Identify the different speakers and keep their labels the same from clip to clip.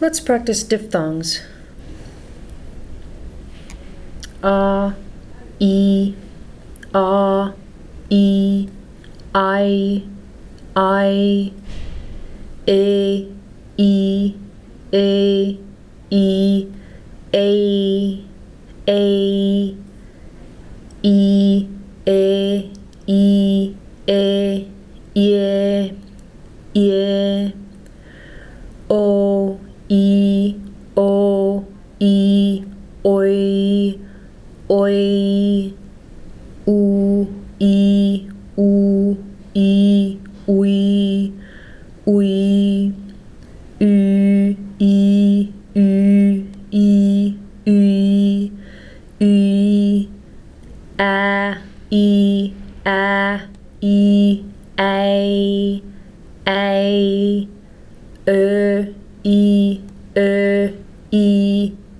Speaker 1: Let's practice diphthongs. A, E, A, E, I, I, A, E, A, E, A, A, E, A, E, A. Oi, U, I, U, I, Ui, Ui, U, I, U, I,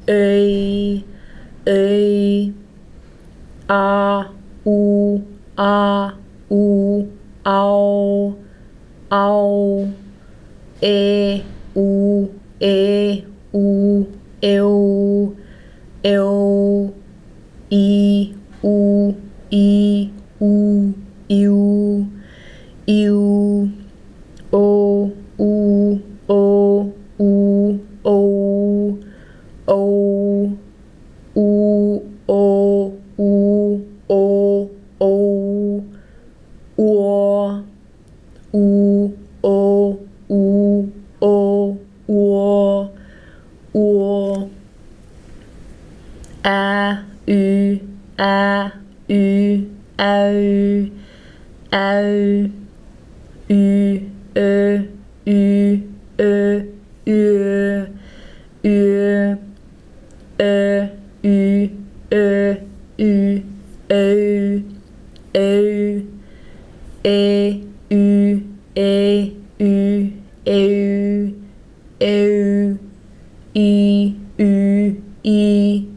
Speaker 1: Ui, Ui, A, U, A, U, Au, Au, Æ, U, Æ, U, Æv, Æv, I, U, I, U, Iu, Iu, A, Y, A, Y, Au, Au, Y, Ø, Y, Ø, Ü, Ü, Ø, Y, Ø, Y, Ø, Ø, Æ, Y, Æ, Y, Æ, Æ, I, Y, I,